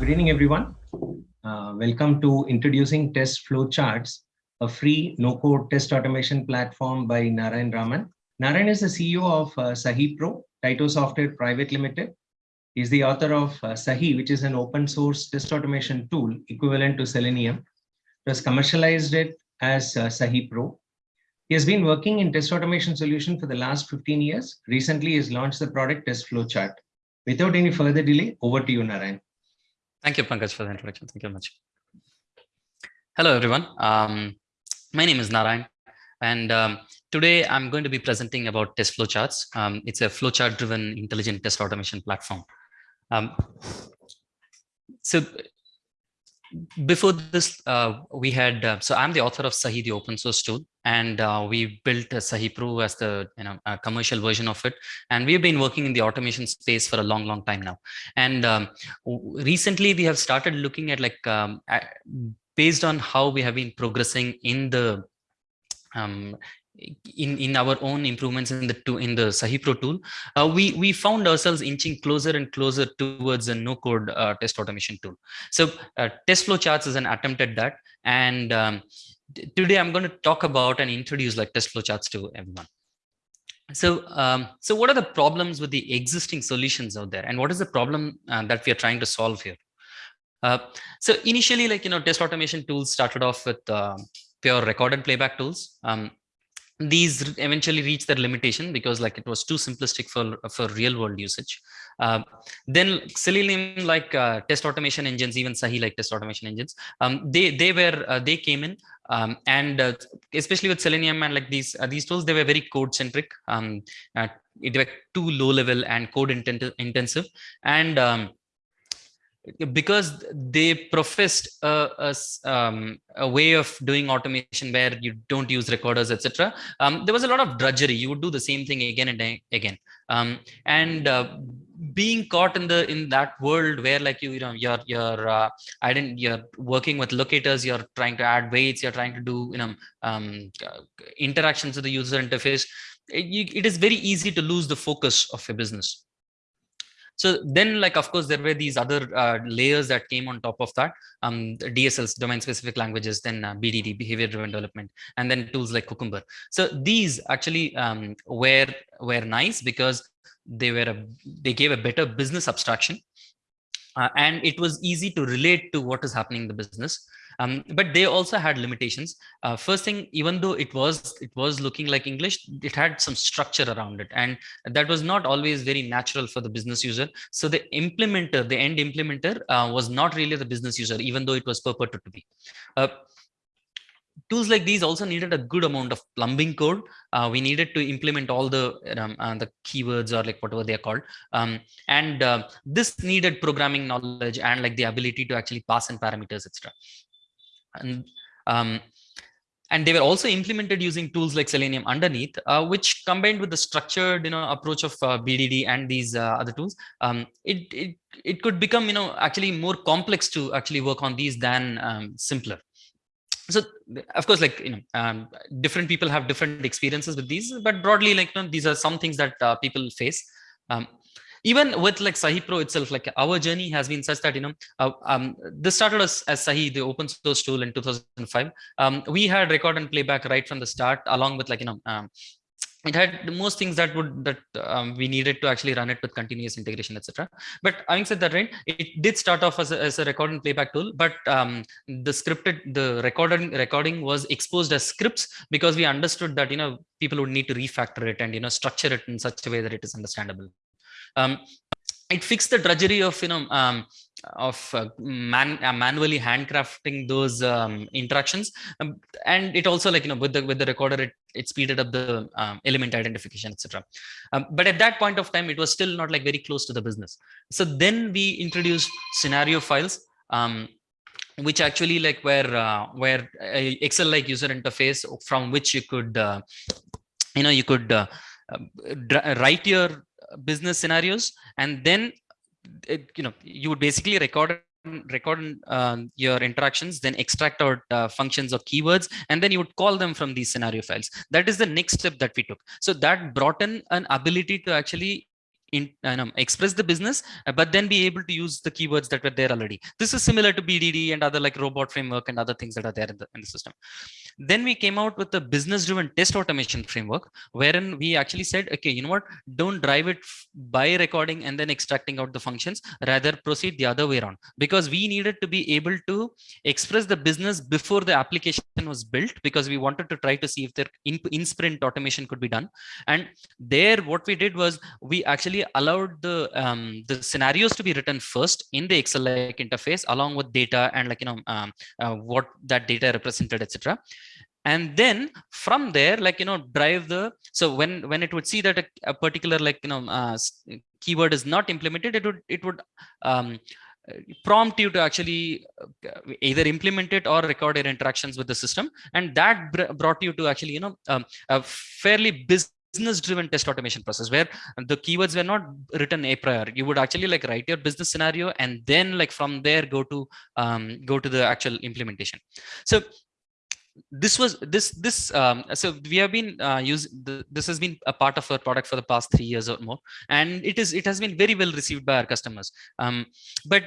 Good evening, everyone. Uh, welcome to Introducing Test Flowcharts, a free no-code test automation platform by Narayan Raman. Narayan is the CEO of uh, Sahi Pro, Tyto Software Private Limited. He's the author of uh, Sahi, which is an open source test automation tool equivalent to Selenium. Has commercialized it as uh, Sahi Pro. He has been working in test automation solution for the last 15 years. Recently, he has launched the product Test Flowchart. Without any further delay, over to you, Narayan. Thank you, Pankaj, for the introduction. Thank you very much. Hello, everyone. Um, my name is Narayan, and um, today I'm going to be presenting about test flowcharts. Um, it's a flowchart-driven intelligent test automation platform. Um, so before this, uh, we had, uh, so I'm the author of Sahi, the open source tool, and uh, we built Sahi Pro as the you know commercial version of it. And we've been working in the automation space for a long, long time now. And um, recently we have started looking at like, um, based on how we have been progressing in the um, in in our own improvements in the to in the Sahipro tool, uh, we we found ourselves inching closer and closer towards a no code uh, test automation tool. So uh, test flow charts is an attempt at that, and um, today I'm going to talk about and introduce like test flow charts to everyone. So, um, so what are the problems with the existing solutions out there, and what is the problem uh, that we are trying to solve here? Uh, so initially, like you know, test automation tools started off with uh, pure record and playback tools. Um, these eventually reach their limitation because like it was too simplistic for for real world usage. Uh, then selenium like uh, test automation engines even sahi like test automation engines um, they they were uh, they came in um, and uh, especially with selenium and like these uh, these tools they were very code centric um, uh, they were too low level and code intensive. And um, because they professed a, a, um, a, way of doing automation where you don't use recorders etc um, there was a lot of drudgery. You would do the same thing again and again. Um, and uh, being caught in the in that world where like you you know you're you're uh, i didn't you're working with locators you're trying to add waits you're trying to do you know um, interactions with the user interface it, it is very easy to lose the focus of your business so then like, of course, there were these other uh, layers that came on top of that, um, DSLs, domain specific languages, then uh, BDD, behavior driven development, and then tools like Cucumber. So these actually um, were, were nice because they were, a, they gave a better business abstraction uh, and it was easy to relate to what is happening in the business. Um, but they also had limitations. Uh, first thing, even though it was it was looking like English, it had some structure around it, and that was not always very natural for the business user. So the implementer, the end implementer, uh, was not really the business user, even though it was purported to be. Uh, tools like these also needed a good amount of plumbing code. Uh, we needed to implement all the um, uh, the keywords or like whatever they are called. Um, and uh, this needed programming knowledge and like the ability to actually pass in parameters, etc. And um, and they were also implemented using tools like Selenium underneath, uh, which combined with the structured, you know, approach of uh, BDD and these uh, other tools, um, it, it it could become, you know, actually more complex to actually work on these than um, simpler. So of course like you know um, different people have different experiences with these but broadly like you know, these are some things that uh, people face. Um, even with like Sahi Pro itself, like our journey has been such that, you know, uh, um, this started as, as Sahi, the open source tool in 2005. Um, we had record and playback right from the start, along with like, you know, um, it had most things that would that um, we needed to actually run it with continuous integration etc but having said that right it did start off as a, as a record and playback tool but um, the scripted the recording recording was exposed as scripts because we understood that you know people would need to refactor it and you know structure it in such a way that it is understandable um, it fixed the drudgery of you know um, of uh, man uh, manually handcrafting those um, interactions. Um, and it also like you know with the with the recorder it, it speeded up the um, element identification etc um, but at that point of time it was still not like very close to the business. So then we introduced scenario files um, which actually like where uh, where excel like user interface from which you could uh, you know you could uh, write your business scenarios and then it, you know you would basically record record um, your interactions then extract out uh, functions or keywords and then you would call them from these scenario files that is the next step that we took so that brought in an ability to actually in, uh, express the business, uh, but then be able to use the keywords that were there already. This is similar to BDD and other like robot framework and other things that are there in the, in the system. Then we came out with the business driven test automation framework, wherein we actually said, okay, you know what, don't drive it by recording and then extracting out the functions, rather proceed the other way around. Because we needed to be able to express the business before the application was built because we wanted to try to see if there in, in sprint automation could be done. And there, what we did was we actually allowed the um, the scenarios to be written first in the Excel like interface along with data and like you know um, uh, what that data represented, etc and then from there like you know drive the so when when it would see that a, a particular like you know uh, keyword is not implemented it would it would um, prompt you to actually uh, either implement it or record your interactions with the system. And that br brought you to actually you know um, a fairly business driven test automation process where the keywords were not written a prior you would actually like write your business scenario and then like from there go to um, go to the actual implementation. So this was this this um, so we have been uh, used this has been a part of our product for the past three years or more. And it is it has been very well received by our customers. Um, but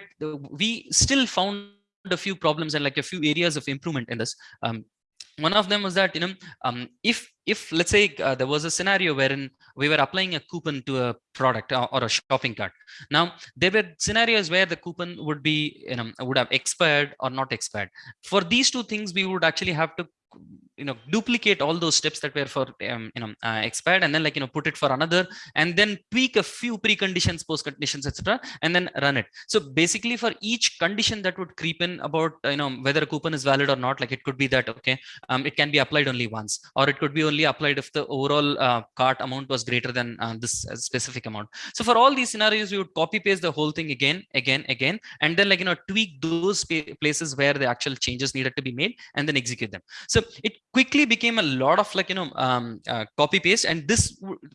we still found a few problems and like a few areas of improvement in this. Um, one of them was that you know um, if if let's say uh, there was a scenario wherein we were applying a coupon to a product or, or, a shopping cart. Now there were scenarios where the coupon would be you know would have expired or not expired. For these two things we would actually have to you know duplicate all those steps that were for um, you know uh, expired and then like you know put it for another and then tweak a few preconditions post conditions etc and then run it. So basically for each condition that would creep in about you know whether a coupon is valid or not like it could be that okay um, it can be applied only once or it could be only applied if the overall uh, cart amount was greater than uh, this uh, specific amount. So for all these scenarios we would copy paste the whole thing again again again and then like you know tweak those places where the actual changes needed to be made and then execute them. So it quickly became a lot of like you know um, uh, copy paste and this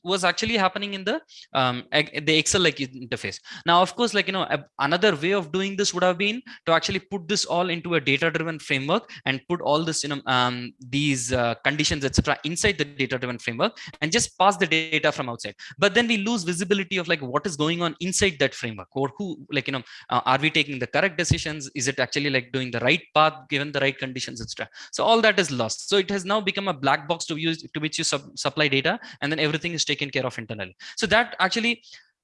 was actually happening in the um, the excel like interface. Now of course like you know another way of doing this would have been to actually put this all into a data driven framework and put all this you know um, these uh, conditions etc inside the data driven framework and just pass the data from outside. But then we lose visibility of like what is going on inside that framework or who like you know uh, are we taking the correct decisions? Is it actually like doing the right path given the right conditions etc so all that is lost. So it has now become a black box to use to which you sub supply data and then everything is taken care of internally. So that actually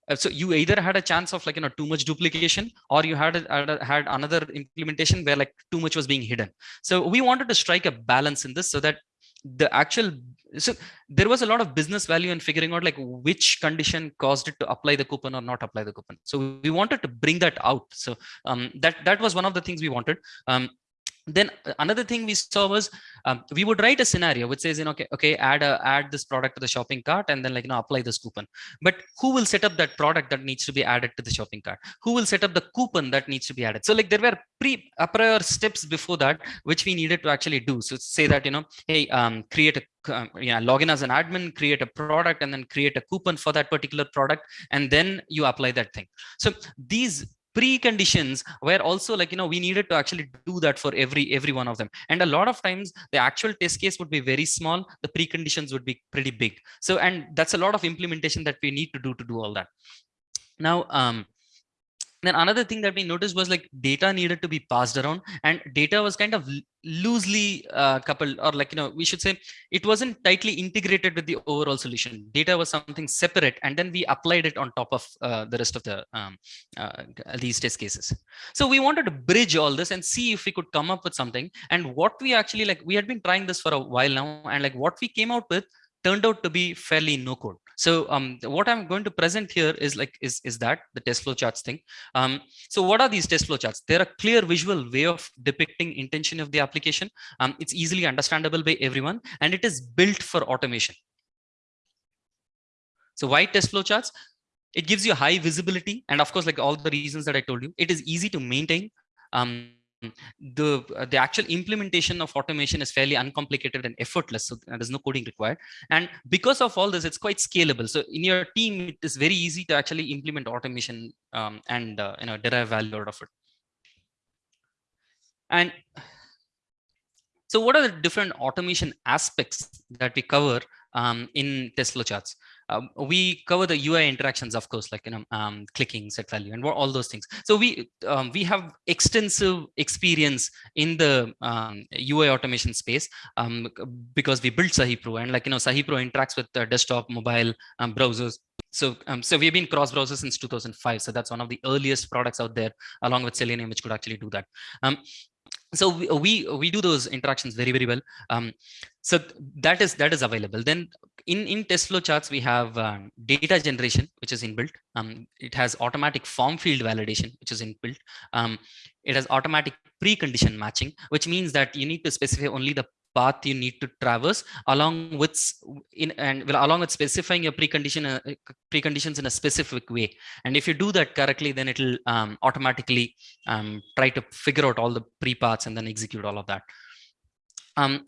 uh, so you either had a chance of like you know too much duplication or you had, a, had another implementation where like too much was being hidden. So we wanted to strike a balance in this so that the actual so there was a lot of business value in figuring out like which condition caused it to apply the coupon or not apply the coupon. So we wanted to bring that out. So um, that that was one of the things we wanted. Um, then uh, another thing we saw was um, we would write a scenario which says you know okay okay add a add this product to the shopping cart and then like you know apply this coupon. But who will set up that product that needs to be added to the shopping cart? Who will set up the coupon that needs to be added? So like there were pre a prior steps before that which we needed to actually do. So say that you know hey um, create a um, yeah, log in as an admin, create a product, and then create a coupon for that particular product, and then you apply that thing. So these preconditions where also like you know we needed to actually do that for every every one of them. And a lot of times the actual test case would be very small the preconditions would be pretty big. So and that's a lot of implementation that we need to do to do all that. Now um then another thing that we noticed was like data needed to be passed around and data was kind of loosely uh, coupled or like you know we should say it wasn't tightly integrated with the overall solution. Data was something separate and then we applied it on top of uh, the rest of the um, uh, these test cases. So we wanted to bridge all this and see if we could come up with something. And what we actually like we had been trying this for a while now and like what we came out with turned out to be fairly no code so um, what I'm going to present here is like is, is that the test flow charts thing. Um, so what are these test flow charts? They're a clear visual way of depicting intention of the application. Um, it's easily understandable by everyone and it is built for automation. So why test flow charts? It gives you high visibility and of course like all the reasons that I told you, it is easy to maintain. Um, the uh, the actual implementation of automation is fairly uncomplicated and effortless so there's no coding required. And because of all this it's quite scalable. So in your team it is very easy to actually implement automation um, and uh, you know derive value out of it. And so what are the different automation aspects that we cover um, in test flow charts um, we cover the UI interactions, of course, like you know, um, clicking, set value, and all those things. So we um, we have extensive experience in the UI um, automation space um, because we built SahiPro, and like you know, SahiPro interacts with the desktop, mobile browsers. So, so we've been cross-browser since 2005. So that's one of the earliest products out there, along with Selenium, which could actually do that so we, we, we do those interactions very very well. Um, so that is that is available. Then in in test flow charts we have um, data generation which is inbuilt. Um, it has automatic form field validation which is inbuilt. Um, it has automatic precondition matching which means that you need to specify only the path you need to traverse along with in and well, along with specifying your precondition uh, preconditions in a specific way. And if you do that correctly then it'll um, automatically um, try to figure out all the pre paths and then execute all of that. Um,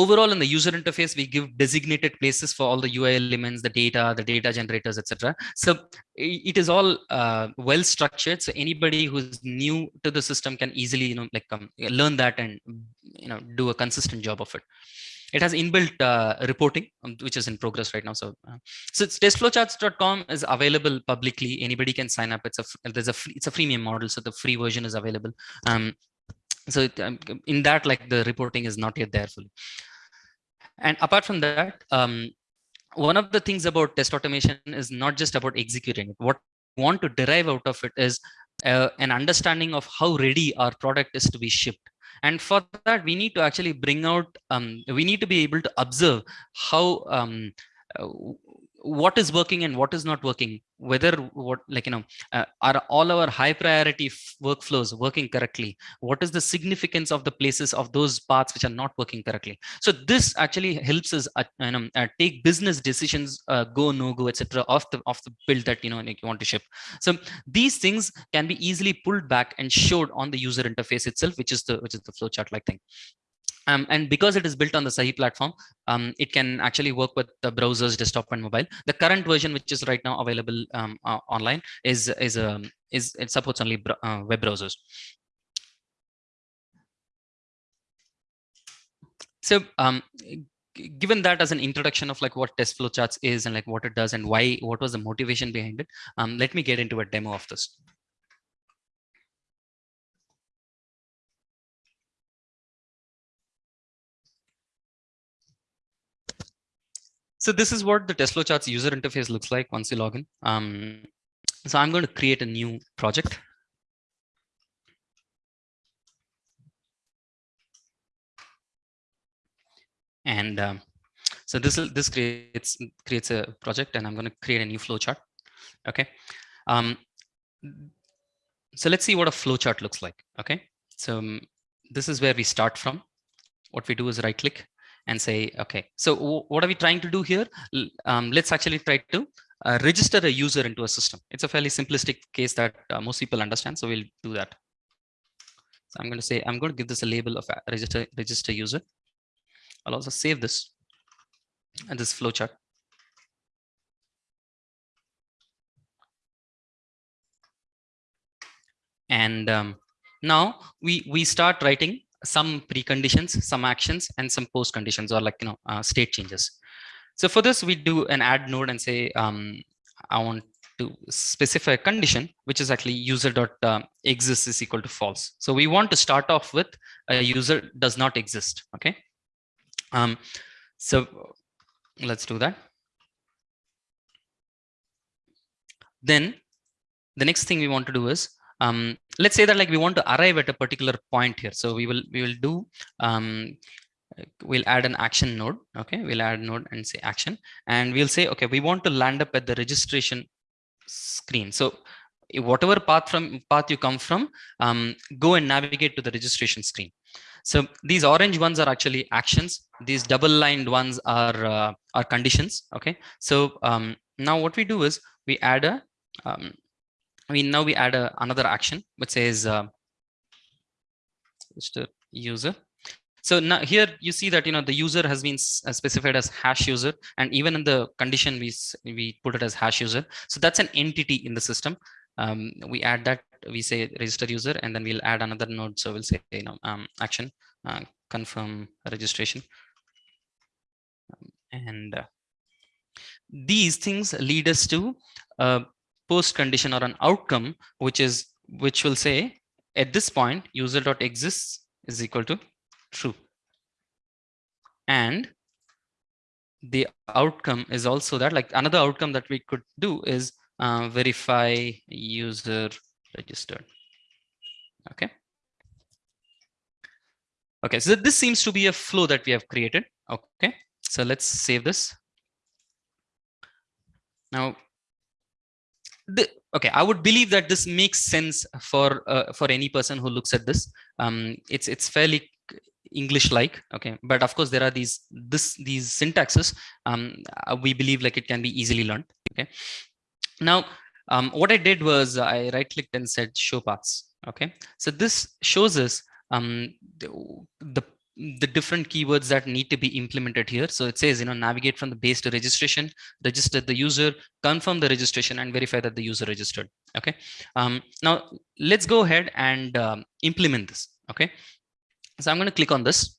overall in the user interface we give designated places for all the ui elements the data the data generators etc so it is all uh, well structured. So anybody who's new to the system can easily you know like um, learn that and you know do a consistent job of it it has inbuilt uh, reporting um, which is in progress right now so uh, so it's testflowcharts.com is available publicly. Anybody can sign up. It's a there's a free, it's a freemium model so the free version is available. Um, so it, um, in that like the reporting is not yet there fully. And apart from that um, one of the things about test automation is not just about executing it. What we want to derive out of it is uh, an understanding of how ready our product is to be shipped and for that we need to actually bring out um, we need to be able to observe how um, uh, what is working and what is not working whether what like you know uh, are all our high priority workflows working correctly? What is the significance of the places of those paths which are not working correctly? So this actually helps us uh, you know, uh, take business decisions uh, go no go etc off the off the build that you know you want to ship. So these things can be easily pulled back and showed on the user interface itself which is the which is the flowchart like thing um, and because it is built on the Sahi platform, um, it can actually work with the browsers, desktop and mobile. The current version, which is right now available um, uh, online, is is um, is it supports only uh, web browsers. So um, given that as an introduction of like what test flowcharts is and like what it does and why, what was the motivation behind it, um, let me get into a demo of this. So this is what the Test Flowcharts user interface looks like once you log in. Um, so I'm going to create a new project. And um, so this is this creates creates a project, and I'm going to create a new flowchart. Okay. Um, so let's see what a flowchart looks like. Okay. So um, this is where we start from. What we do is right click and say, okay, so what are we trying to do here? Um, let's actually try to uh, register a user into a system. It's a fairly simplistic case that uh, most people understand. So we'll do that. So I'm going to say, I'm going to give this a label of a register, register user. I'll also save this and this flowchart. And um, now we, we start writing some preconditions, some actions, and some post conditions or like, you know, uh, state changes. So for this, we do an add node and say, um, I want to specify a condition, which is actually user dot uh, exists is equal to false. So we want to start off with a user does not exist. Okay. Um, so let's do that. Then the next thing we want to do is um, let's say that like we want to arrive at a particular point here. So we will we will do um, we'll add an action node. Okay, we'll add node and say action, and we'll say okay, we want to land up at the registration screen. So whatever path from path you come from, um, go and navigate to the registration screen. So these orange ones are actually actions. These double lined ones are uh, are conditions. Okay. So um, now what we do is we add a um, we now we add a, another action which says uh, a user. So now here you see that you know the user has been uh, specified as hash user and even in the condition we we put it as hash user. So that's an entity in the system. Um, we add that we say register user and then we'll add another node. So we'll say you know um, action uh, confirm registration. Um, and uh, these things lead us to post condition or an outcome, which is which will say at this point user dot exists is equal to true. And the outcome is also that like another outcome that we could do is uh, verify user registered. Okay. Okay, so this seems to be a flow that we have created. Okay, so let's save this. Now, the, okay, I would believe that this makes sense for uh, for any person who looks at this. Um, it's it's fairly English-like, okay, but of course there are these this these syntaxes. Um, uh, we believe like it can be easily learned. Okay, now um, what I did was I right-clicked and said show paths. Okay, so this shows us um, the, the the different keywords that need to be implemented here. So it says, you know, navigate from the base to registration, register the user, confirm the registration and verify that the user registered. Okay. Um, now let's go ahead and um, implement this. Okay. So I'm going to click on this.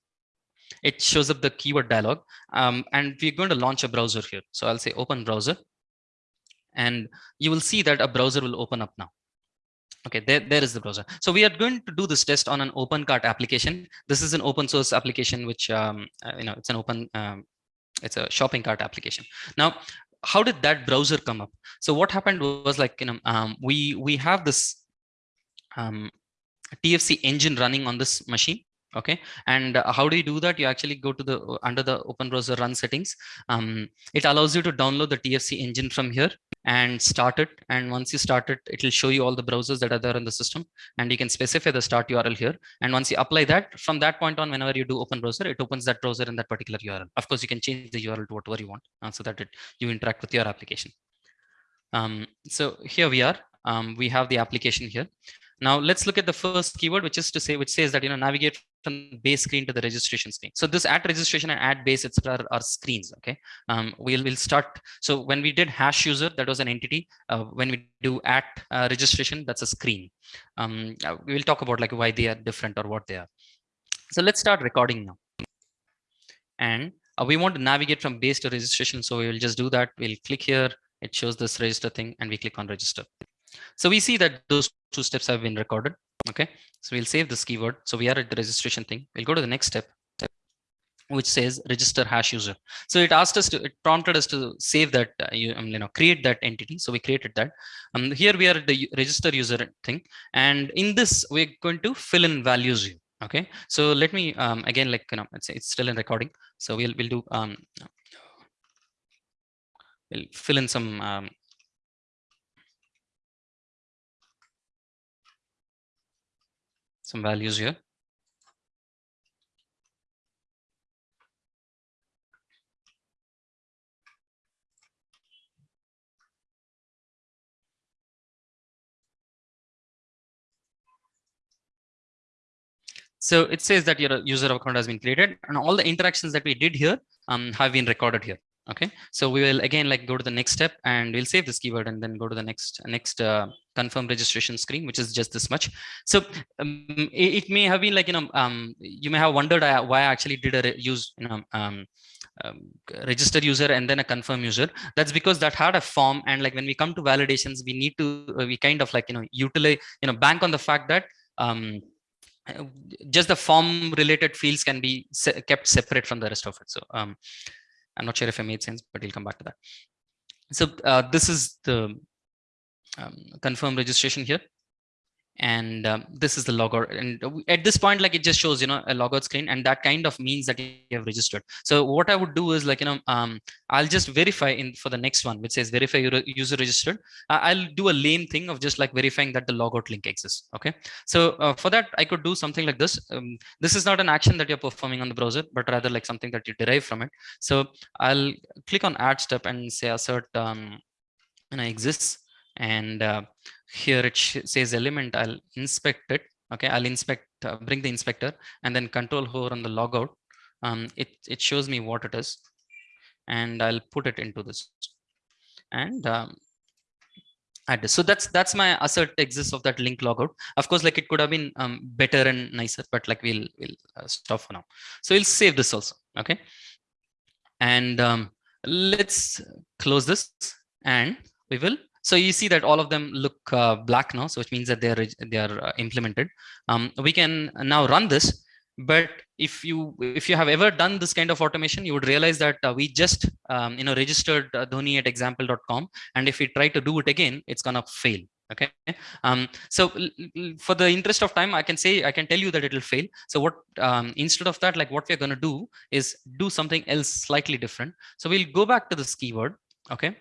It shows up the keyword dialog um, and we're going to launch a browser here. So I'll say open browser and you will see that a browser will open up now. Okay, there, there is the browser. So we are going to do this test on an open cart application. This is an open source application, which, um, uh, you know, it's an open, um, it's a shopping cart application. Now, how did that browser come up? So what happened was like, you know, um, we, we have this um, TFC engine running on this machine okay? And uh, how do you do that? You actually go to the uh, under the open browser run settings. Um, it allows you to download the tfc engine from here and start it. And once you start it it will show you all the browsers that are there in the system. And you can specify the start url here. And once you apply that from that point on whenever you do open browser it opens that browser in that particular url of course you can change the url to whatever you want uh, so that it you interact with your application. Um, so here we are. Um, we have the application here. Now let's look at the first keyword, which is to say, which says that, you know, navigate from base screen to the registration screen. So this add registration and add base, etc. Are, are, screens. Okay. Um, we'll, we'll start. So when we did hash user, that was an entity. Uh, when we do at uh, registration, that's a screen. Um, uh, we will talk about like why they are different or what they are. So let's start recording now. And uh, we want to navigate from base to registration. So we will just do that. We'll click here. It shows this register thing and we click on register. So we see that those two steps have been recorded. Okay, so we'll save this keyword. So we are at the registration thing. We'll go to the next step, which says register hash user. So it asked us to, it prompted us to save that, uh, you, um, you know, create that entity. So we created that. Um, here we are at the register user thing. And in this, we're going to fill in values here. Okay, so let me um, again, like, you know, it's, it's still in recording. So we'll, we'll do, um, we'll fill in some um, some values here. So it says that your user account has been created and all the interactions that we did here um, have been recorded here okay so we will again like go to the next step and we'll save this keyword and then go to the next next uh, confirm registration screen which is just this much. So um, it, it, may have been like you know um, you may have wondered uh, why i actually did a use you know um, um, register user and then a confirm user. That's because that had a form and like when we come to validations we need to uh, we kind of like you know utilize you know bank on the fact that um, just the form related fields can be se kept separate from the rest of it. So um, I'm not sure if it made sense, but we'll come back to that. So uh, this is the um, confirm registration here and um, this is the logout and at this point like it just shows you know a logout screen and that kind of means that you have registered. So what i would do is like you know um, i'll just verify in for the next one which says verify your user registered. I'll do a lame thing of just like verifying that the logout link exists okay? So uh, for that i could do something like this. Um, this is not an action that you're performing on the browser but rather like something that you derive from it. So i'll click on add step and say assert um, and exists. And uh, here it says element i'll inspect it okay? I'll inspect uh, bring the inspector and then control hover on the logout. Um, it it shows me what it is and i'll put it into this. And um, add so that's that's my assert exists of that link logout. Of course like it could have been um, better and nicer but like we'll we'll uh, stop for now. So we'll save this also okay? And um, let's close this and we will so you see that all of them look uh, black now so which means that they are they are uh, implemented. Um, we can now run this but if you if you have ever done this kind of automation you would realize that uh, we just um, you know registered uh, dhoni at example.com and if we try to do it again it's gonna fail okay? Um, so for the interest of time i can say i can tell you that it will fail. So what um, instead of that like what we're to do is do something else slightly different. So we'll go back to this keyword okay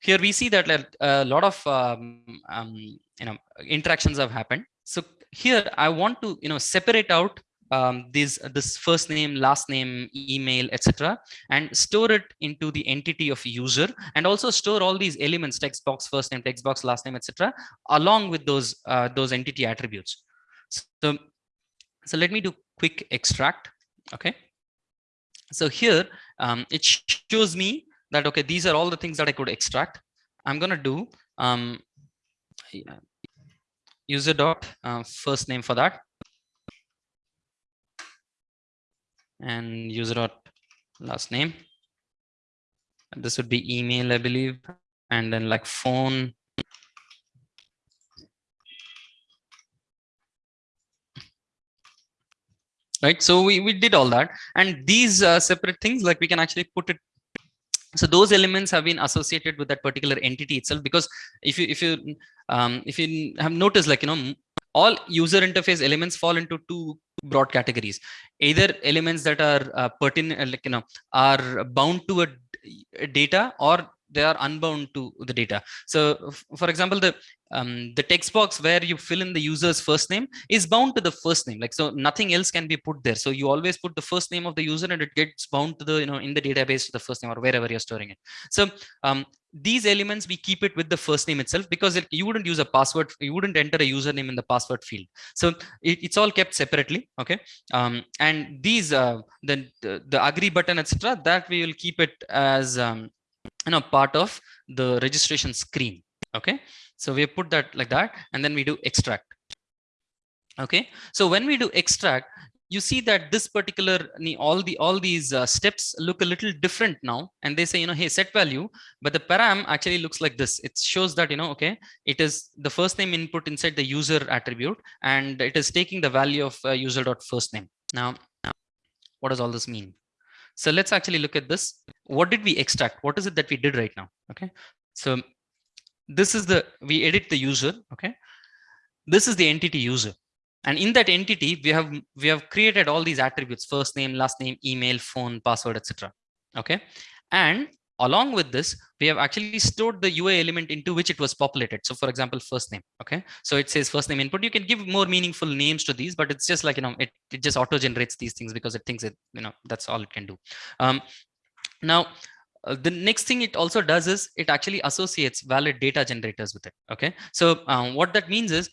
here we see that a lot of um, um, you know interactions have happened so here i want to you know separate out um, this this first name, last name, email, etc., and store it into the entity of user, and also store all these elements, text box, first name, text box, last name, etc., along with those uh, those entity attributes. So, so let me do quick extract. Okay. So here um, it shows me that okay, these are all the things that I could extract. I'm gonna do um, user dot uh, first name for that and user dot last name. This would be email, I believe, and then like phone. Right, so we, we did all that and these uh, separate things like we can actually put it so those elements have been associated with that particular entity itself because if you if you um, if you have noticed like you know all user interface elements fall into two broad categories. Either elements that are uh, pertinent like you know are bound to a, a data or they are unbound to the data. So for example the um, the text box where you fill in the user's first name is bound to the first name. Like so nothing else can be put there. So you always put the first name of the user and it gets bound to the you know in the database to the first name or wherever you're storing it. So um, these elements we keep it with the first name itself because it, you wouldn't use a password you wouldn't enter a username in the password field. So it, it's all kept separately okay? Um, and these uh, the, the, the agree button etc that we will keep it as um, you know part of the registration screen okay? So we put that like that and then we do extract okay? So when we do extract you see that this particular all the all these uh, steps look a little different now and they say you know hey set value but the param actually looks like this. It shows that you know okay it is the first name input inside the user attribute and it is taking the value of uh, user dot first name. Now what does all this mean so let's actually look at this. What did we extract? What is it that we did right now? Okay. So this is the, we edit the user. Okay. This is the entity user. And in that entity, we have, we have created all these attributes, first name, last name, email, phone, password, etc. Okay. And along with this, we have actually stored the UI element into which it was populated. So for example, first name. Okay. So it says first name input. You can give more meaningful names to these, but it's just like, you know, it, it just auto generates these things because it thinks it, you know, that's all it can do. Um, now, uh, the next thing it also does is it actually associates valid data generators with it. Okay. So um, what that means is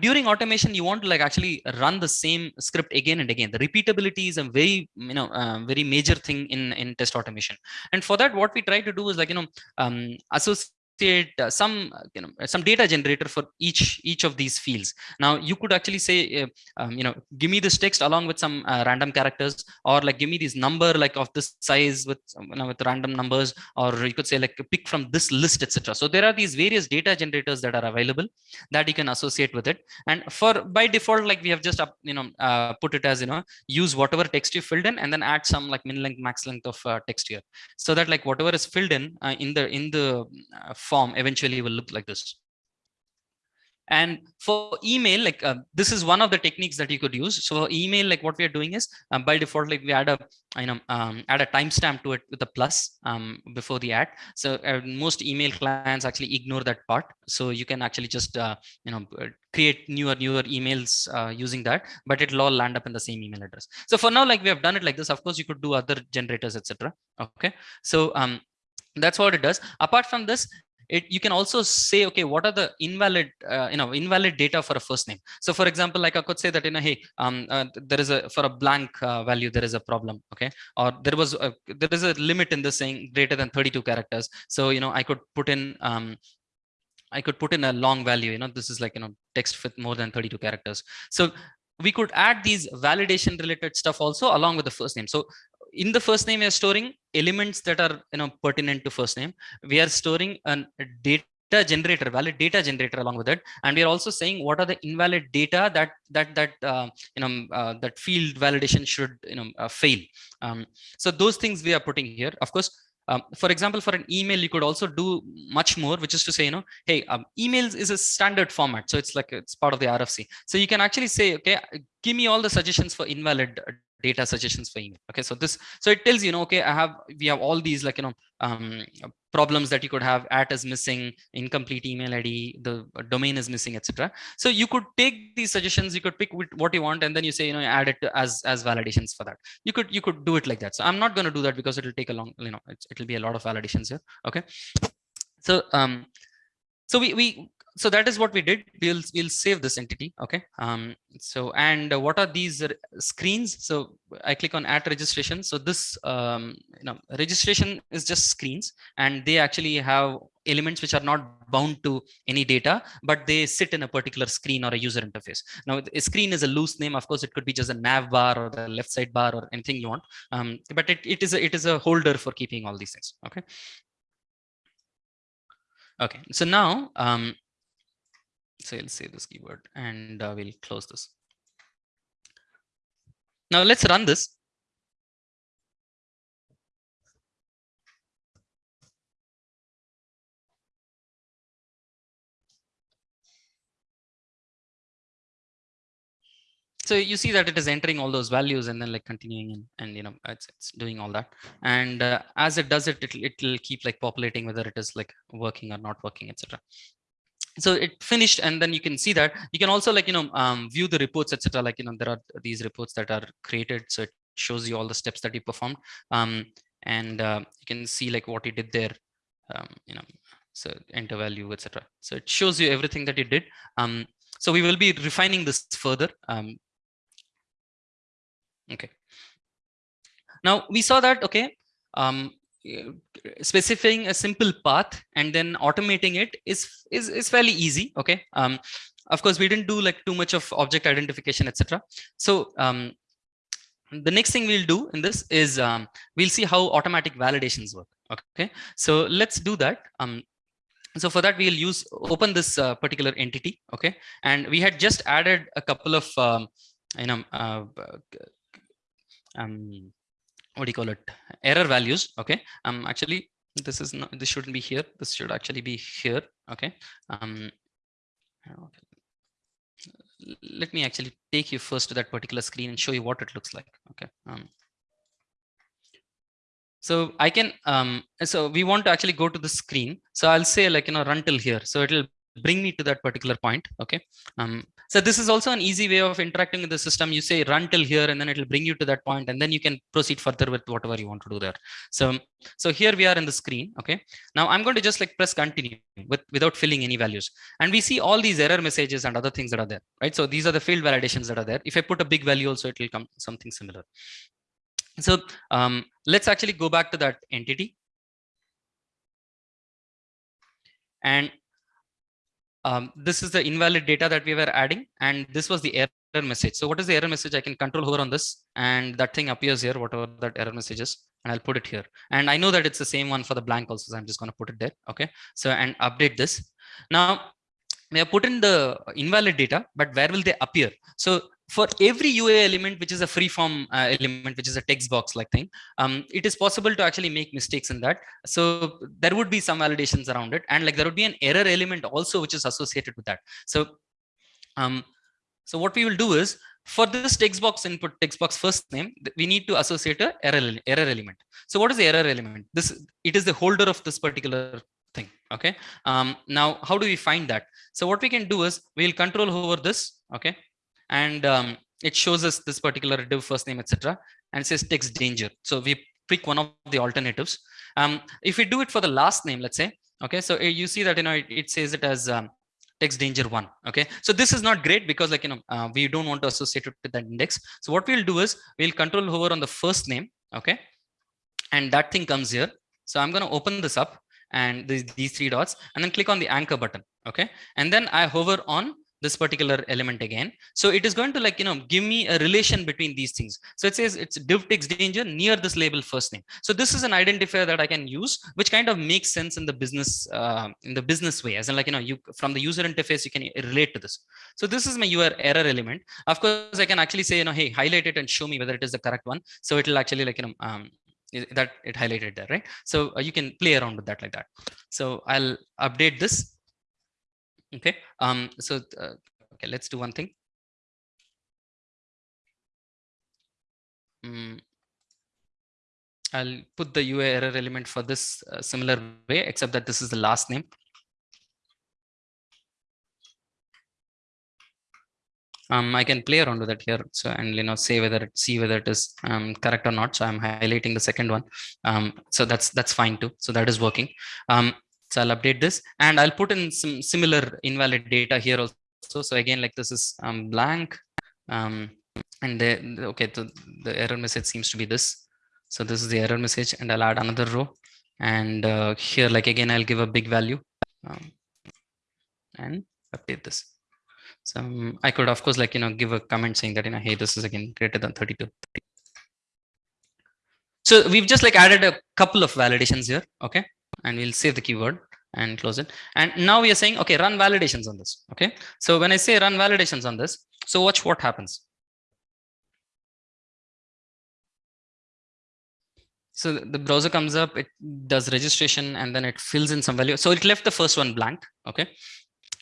during automation you want to like actually run the same script again and again. The repeatability is a very you know uh, very major thing in in test automation. And for that what we try to do is like you know um, associate uh, some you know some data generator for each each of these fields. Now you could actually say uh, um, you know give me this text along with some uh, random characters or like give me this number like of this size with you know, with random numbers or you could say like pick from this list etc so there are these various data generators that are available that you can associate with it. And for by default like we have just up you know uh, put it as you know use whatever text you filled in and then add some like min length max length of uh, text here. So that like whatever is filled in uh, in the in the form eventually will look like this. And for email, like uh, this is one of the techniques that you could use. So email, like what we are doing is um, by default, like we add a, you know, um, add a timestamp to it with a plus um, before the add. So uh, most email clients actually ignore that part. So you can actually just, uh, you know, uh, create newer, newer emails uh, using that, but it'll all land up in the same email address. So for now, like we have done it like this, of course, you could do other generators, etc. Okay. So um, that's what it does. Apart from this, it you can also say okay what are the invalid uh, you know invalid data for a first name so for example like i could say that you know hey um uh, there is a for a blank uh, value there is a problem okay or there was a, there is a limit in the saying greater than 32 characters so you know i could put in um I could put in a long value, you know, this is like, you know, text with more than 32 characters. So we could add these validation related stuff also along with the first name. So in the first name, we are storing elements that are you know pertinent to first name. We are storing a data generator valid data generator along with it and we are also saying what are the invalid data that that that uh, you know uh, that field validation should you know uh, fail um, so those things we are putting here of course um, for example, for an email, you could also do much more, which is to say, you know, hey, um, emails is a standard format. So it's like it's part of the RFC. So you can actually say, okay, give me all the suggestions for invalid data suggestions for email okay so this so it tells you know okay i have we have all these like you know um, problems that you could have at is missing incomplete email id the domain is missing etc so you could take these suggestions you could pick what you want and then you say you know add it as as validations for that. You could you could do it like that. So i'm not going to do that because it will take a long you know it'll be a lot of validations here. Okay. So um so we we so that is what we did. We'll we'll save this entity okay? Um so and what are these screens? So i click on at registration. So this um you know registration is just screens and they actually have elements which are not bound to any data but they sit in a particular screen or a user interface. Now a screen is a loose name. Of course it could be just a nav bar or the left side bar or anything you want. Um, but it, it is a, it is a holder for keeping all these things okay? Okay so now um so I'll save this keyword and uh, we'll close this. Now let's run this. so you see that it is entering all those values and then like continuing and, and you know it's, it's doing all that and uh, as it does it it'll, keep like populating whether it is like working or not working etc so it finished and then you can see that. You can also like you know um, view the reports etc like you know there are these reports that are created. So it shows you all the steps that you performed. Um, and uh, you can see like what you did there um, you know so enter value etc so it shows you everything that you did. Um, so we will be refining this further. Um, okay. Now we saw that okay um, specifying a simple path and then automating it is is, is fairly easy okay? Um of course we didn't do like too much of object identification etc so um the next thing we'll do in this is um, we'll see how automatic validations work okay? So let's do that. Um so for that we'll use open this uh, particular entity okay? And we had just added a couple of um, you know uh, um what do you call it? Error values okay? Um actually this is not this shouldn't be here. This should actually be here okay? Um let me actually take you first to that particular screen and show you what it looks like okay? Um so i can um so we want to actually go to the screen. So i'll say like you know run till here. So it'll bring me to that particular point okay? Um so this is also an easy way of interacting with the system. You say run till here and then it will bring you to that point and then you can proceed further with whatever you want to do there. So so here we are in the screen okay? Now i'm going to just like press continue with without filling any values. And we see all these error messages and other things that are there right? So these are the field validations that are there. If i put a big value also it will come something similar. So um, let's actually go back to that entity. And um, this is the invalid data that we were adding and this was the error message. So what is the error message? I can control hover on this and that thing appears here whatever that error message is and i'll put it here. And i know that it's the same one for the blank also so i'm just going to put it there okay? So and update this. Now we have put in the invalid data but where will they appear? So for every UI element, which is a free form uh, element, which is a text box like thing, um, it is possible to actually make mistakes in that. So there would be some validations around it. And like there would be an error element also, which is associated with that. So, um, so what we will do is for this text box input text box first name, we need to associate a error, error element. So what is the error element? This, it is the holder of this particular thing. Okay. Um, now, how do we find that? So what we can do is we'll control over this. Okay and um, it shows us this particular div first name, etc. And says text danger. So we pick one of the alternatives. Um, if we do it for the last name, let's say, okay, so you see that, you know, it, it says it as um, text danger one. Okay, so this is not great because like, you know, uh, we don't want to associate it with that index. So what we'll do is we'll control hover on the first name. Okay, and that thing comes here. So I'm going to open this up and these, these three dots and then click on the anchor button. Okay, and then I hover on this particular element again. So it is going to like, you know, give me a relation between these things. So it says it's div text danger near this label first name. So this is an identifier that I can use, which kind of makes sense in the business, uh, in the business way, as in like, you know, you from the user interface, you can relate to this. So this is my your error element. Of course, I can actually say, you know, hey, highlight it and show me whether it is the correct one. So it will actually like, you know, um, that it highlighted there, right? So uh, you can play around with that like that. So I'll update this okay um so uh, okay let's do one thing mm, i'll put the ui error element for this uh, similar way except that this is the last name um, I can play around with it here. So, and, you know, say whether it, see whether it is um, correct or not. So I'm highlighting the second one. Um, so that's, that's fine too. So that is working. So I'll update this and I'll put in some similar invalid data here also. So again, like this is um, blank um, and the, okay, so the error message seems to be this. So this is the error message and I'll add another row and uh, here like again, I'll give a big value um, and update this. So um, I could of course like, you know, give a comment saying that, you know, hey, this is again greater than 32. So we've just like added a couple of validations here. Okay and we'll save the keyword and close it. And now we are saying, okay, run validations on this. Okay. So when I say run validations on this, so watch what happens. So the browser comes up, it does registration and then it fills in some value. So it left the first one blank. Okay.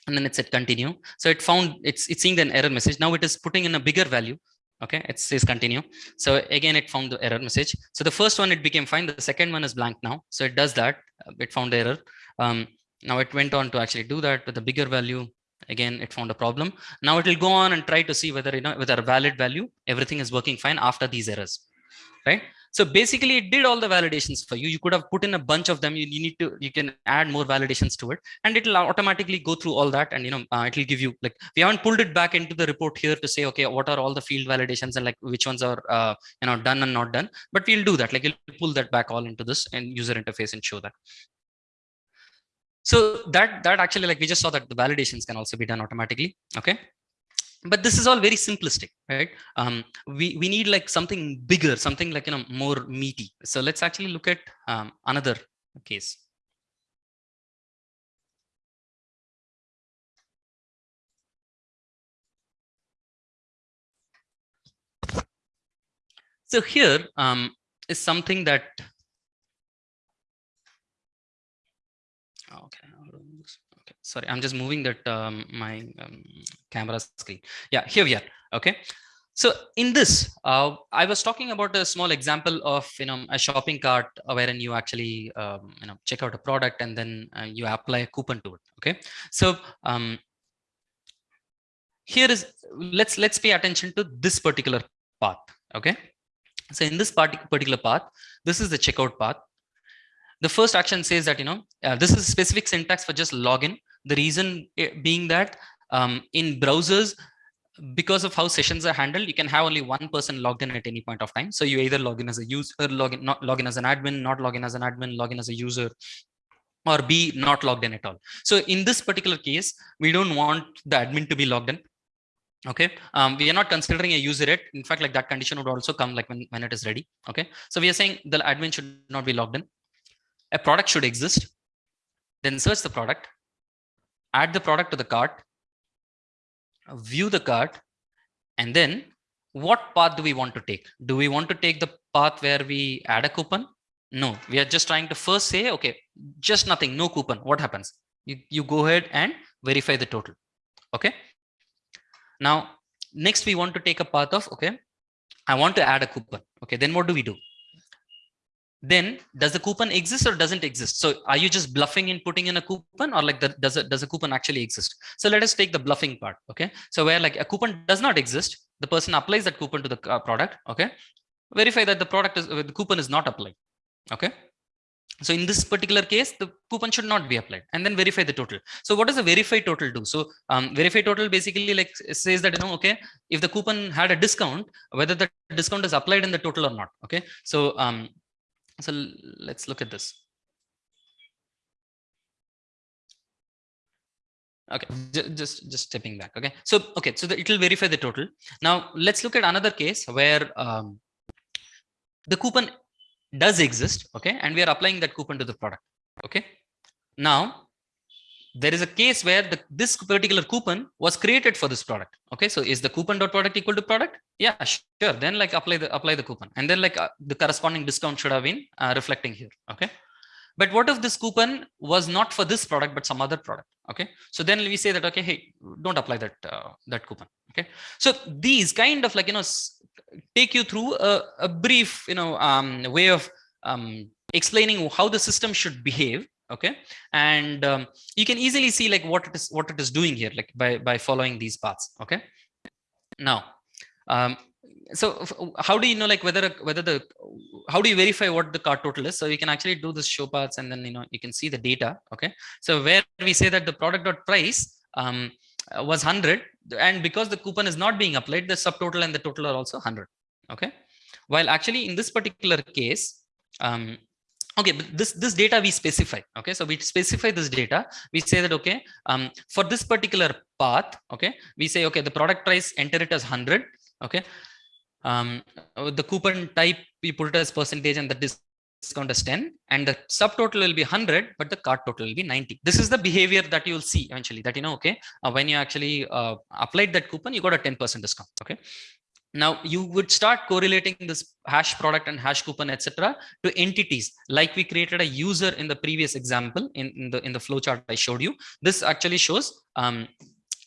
And then it said continue. So it found it's, it's seeing an error message. Now it is putting in a bigger value okay it says continue. So again it found the error message. So the first one it became fine. The second one is blank now. So it does that. It found the error. Um, now it went on to actually do that with a bigger value. Again it found a problem. Now it will go on and try to see whether you know with a valid value everything is working fine after these errors. Right so basically it did all the validations for you. You could have put in a bunch of them. You, you need to, you can add more validations to it and it'll automatically go through all that. And, you know, uh, it'll give you like, we haven't pulled it back into the report here to say, okay, what are all the field validations and like which ones are, uh, you know, done and not done, but we'll do that. Like you'll pull that back all into this and user interface and show that. So that, that actually like we just saw that the validations can also be done automatically. Okay but this is all very simplistic right? Um, we we need like something bigger something like you know more meaty. So let's actually look at um, another case. So here um, is something that okay sorry i'm just moving that um, my um, camera screen. Yeah here we are okay? So in this uh, i was talking about a small example of you know a shopping cart wherein you actually um, you know check out a product and then uh, you apply a coupon to it okay? So um, here is let's let's pay attention to this particular path okay? So in this particular path this is the checkout path. The first action says that you know uh, this is specific syntax for just login the reason being that um, in browsers, because of how sessions are handled, you can have only one person logged in at any point of time. So you either log in as a user, log in, not log in as an admin, not log in as an admin, log in as a user, or be not logged in at all. So in this particular case, we don't want the admin to be logged in. Okay, um, we are not considering a user yet. In fact, like that condition would also come like when, when it is ready. Okay, so we are saying the admin should not be logged in. A product should exist. Then search the product add the product to the cart, view the cart, and then what path do we want to take? Do we want to take the path where we add a coupon? No, we are just trying to first say, okay, just nothing, no coupon. What happens? You, you go ahead and verify the total. Okay. Now, next we want to take a path of, okay, I want to add a coupon. Okay, then what do we do? Then does the coupon exist or doesn't exist? So are you just bluffing in putting in a coupon or like the, does it does a coupon actually exist? So let us take the bluffing part okay? So where like a coupon does not exist the person applies that coupon to the uh, product okay? Verify that the product is the coupon is not applied okay? So in this particular case the coupon should not be applied and then verify the total. So what does the verify total do? So um, verify total basically like says that you know okay if the coupon had a discount whether the discount is applied in the total or not okay? So um so let's look at this. Okay, just just stepping back. Okay, so okay, so the, it will verify the total. Now let's look at another case where um, the coupon does exist. Okay, and we are applying that coupon to the product. Okay, now there is a case where the, this particular coupon was created for this product. Okay, so is the coupon dot product equal to product? Yeah, sure. Then like apply the apply the coupon, and then like uh, the corresponding discount should have been uh, reflecting here. Okay, but what if this coupon was not for this product, but some other product? Okay. So then we say that, okay, hey, don't apply that, uh, that coupon. Okay. So these kind of like, you know, take you through a, a brief, you know, um, way of um, explaining how the system should behave okay? And um, you can easily see like what it is what it is doing here like by by following these paths okay? Now um, so how do you know like whether whether the how do you verify what the cart total is? So you can actually do this show paths and then you know you can see the data okay? So where we say that the product dot price um, was 100 and because the coupon is not being applied the subtotal and the total are also 100 okay? While actually in this particular case um, okay but this this data we specify okay? So we specify this data. We say that okay um for this particular path okay we say okay the product price enter it as 100 okay? Um, uh, the coupon type we put it as percentage and the discount is 10 and the subtotal will be 100 but the cart total will be 90 this is the behavior that you will see eventually that you know okay uh, when you actually uh, applied that coupon you got a 10 percent discount okay now you would start correlating this hash product and hash coupon etc to entities. Like we created a user in the previous example in, in the in the flow chart i showed you. This actually shows um,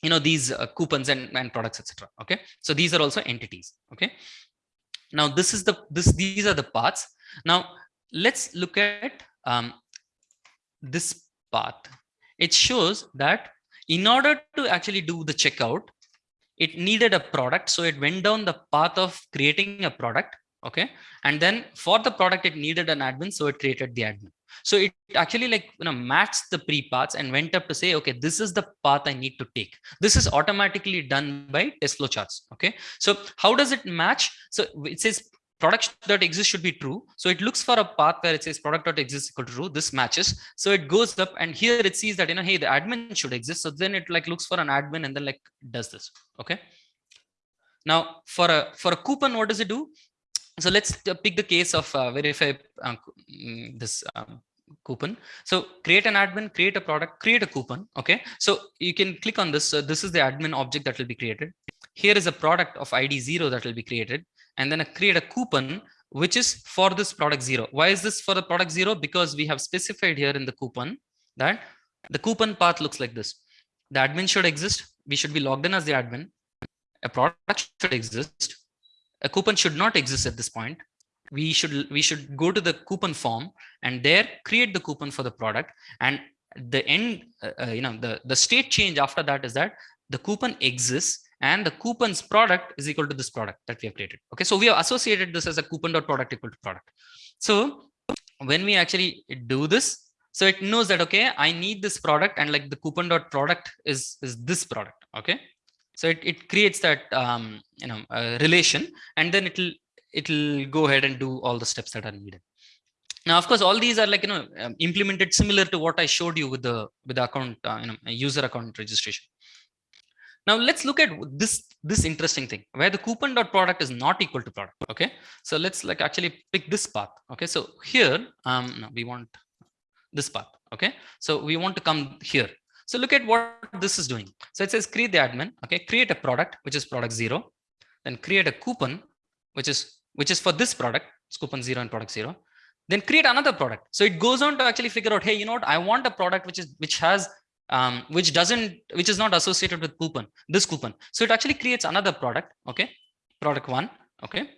you know these uh, coupons and, and products etc okay? So these are also entities okay? Now this is the this these are the paths. Now let's look at um, this path. It shows that in order to actually do the checkout it needed a product so it went down the path of creating a product okay and then for the product it needed an admin so it created the admin so it actually like you know matched the pre paths and went up to say, okay, this is the path I need to take. This is automatically done by test flow charts. Okay. So how does it match? So it says product that exists should be true. So it looks for a path where it says product dot exists equal to true. This matches. So it goes up and here it sees that, you know, hey, the admin should exist. So then it like looks for an admin and then like does this. Okay. Now for a, for a coupon, what does it do? So let's pick the case of uh, verify uh, mm, this um, coupon. So create an admin, create a product, create a coupon. Okay. So you can click on this. So this is the admin object that will be created. Here is a product of ID zero that will be created and then a create a coupon which is for this product zero. Why is this for the product zero? Because we have specified here in the coupon that the coupon path looks like this. The admin should exist. We should be logged in as the admin. A product should exist a coupon should not exist at this point we should we should go to the coupon form and there create the coupon for the product and the end uh, uh, you know the the state change after that is that the coupon exists and the coupon's product is equal to this product that we have created. Okay so we have associated this as a coupon dot product equal to product. So when we actually do this so it knows that okay i need this product and like the coupon dot product is is this product okay? So it, it creates that um, you know uh, relation and then it'll it'll go ahead and do all the steps that are needed. Now of course all these are like you know um, implemented similar to what i showed you with the with the account uh, you know user account registration now let's look at this this interesting thing where the coupon dot product is not equal to product okay? So let's like actually pick this path okay? So here um no, we want this path okay? So we want to come here. So look at what this is doing. So it says create the admin, okay, create a product, which is product zero, then create a coupon, which is which is for this product, it's coupon zero and product zero, then create another product. So it goes on to actually figure out, hey, you know what, I want a product which is which has um, which doesn't which is not associated with coupon, this coupon. So it actually creates another product, okay, product one, okay.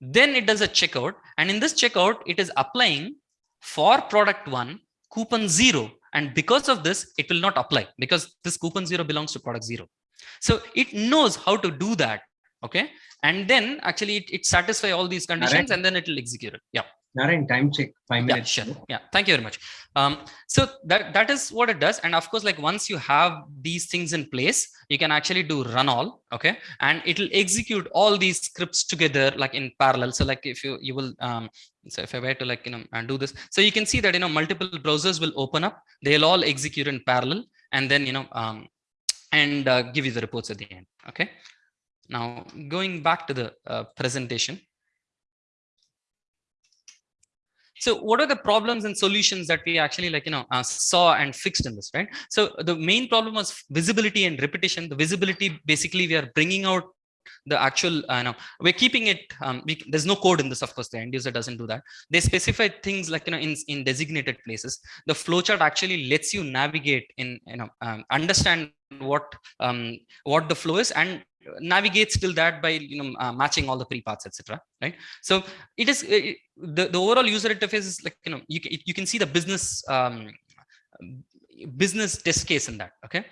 Then it does a checkout, and in this checkout, it is applying for product one coupon zero and because of this, it will not apply because this coupon zero belongs to product zero. So it knows how to do that. Okay. And then actually it, it satisfy all these conditions right. and then it will execute it. Yeah. Narayan, time check, five minutes. Yeah, sure. Yeah, thank you very much. Um, so that that is what it does. And of course, like once you have these things in place, you can actually do run all, okay? And it will execute all these scripts together like in parallel. So like if you you will um, so if I were to like you know and do this, so you can see that you know multiple browsers will open up, they'll all execute in parallel. and then you know um, and uh, give you the reports at the end. Okay. Now going back to the uh, presentation. So what are the problems and solutions that we actually like, you know, uh, saw and fixed in this, right? So the main problem was visibility and repetition. The visibility, basically we are bringing out the actual uh, no we're keeping it um, we, there's no code in this of course the end user doesn't do that they specify things like you know in in designated places the flowchart actually lets you navigate in you know um, understand what um what the flow is and navigates till that by you know uh, matching all the pre-paths etc right? So it is it, the, the overall user interface is like you know you, you can see the business um business test case in that okay?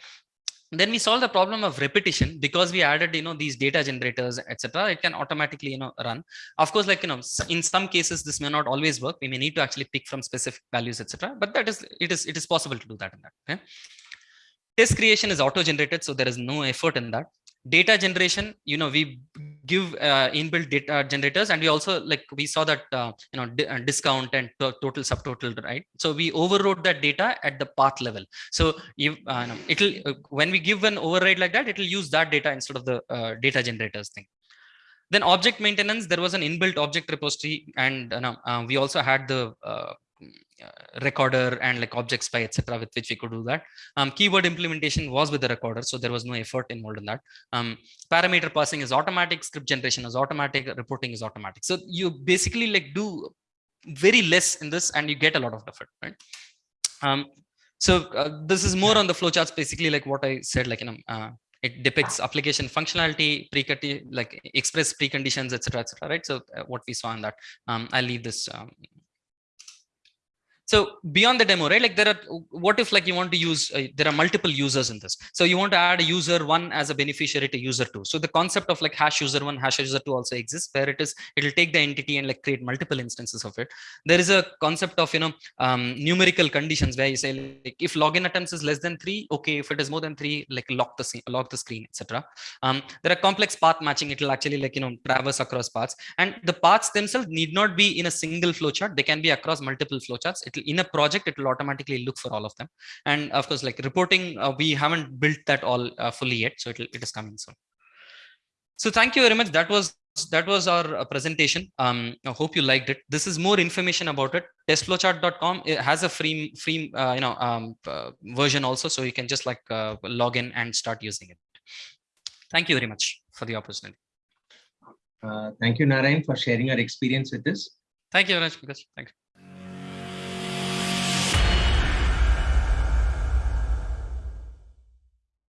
Then we solve the problem of repetition because we added you know these data generators etc it can automatically you know run. Of course like you know in some cases this may not always work. We may need to actually pick from specific values etc but that is it is it is possible to do that in that okay? Test creation is auto generated so there is no effort in that data generation you know we give uh, inbuilt data generators and we also like we saw that uh, you know uh, discount and total subtotal right? So we overrode that data at the path level. So if uh, it'll uh, when we give an override like that it'll use that data instead of the uh, data generators thing. Then object maintenance there was an inbuilt object repository and we also had the recorder and like object spy etc with which we could do that. Um, keyword implementation was with the recorder so there was no effort involved in that. Um, parameter passing is automatic script generation is automatic reporting is automatic. So you basically like do very less in this and you get a lot of effort right? Um, so uh, this is more on the flowcharts basically like what i said like you know uh, it depicts application functionality pre like express preconditions etc etc right? So uh, what we saw in that. Um, i'll leave this um, so beyond the demo right? Like there are what if like you want to use uh, there are multiple users in this. So you want to add a user one as a beneficiary to user two. So the concept of like hash user one hash user two also exists where it is it will take the entity and like create multiple instances of it. There is a concept of you know um, numerical conditions where you say like if login attempts is less than three okay if it is more than three like lock the lock the screen etc um, there are complex path matching it will actually like you know traverse across paths. And the paths themselves need not be in a single flowchart. They can be across multiple flowcharts in a project it will automatically look for all of them. And of course like reporting uh, we haven't built that all uh, fully yet so it, it is coming soon. So thank you very much. That was that was our uh, presentation. Um i hope you liked it. This is more information about it. Testflowchart.com it has a free free uh, you know um, uh, version also so you can just like uh, log in and start using it. Thank you very much for the opportunity. Thank you narayan for sharing your experience with this thank you very much thank you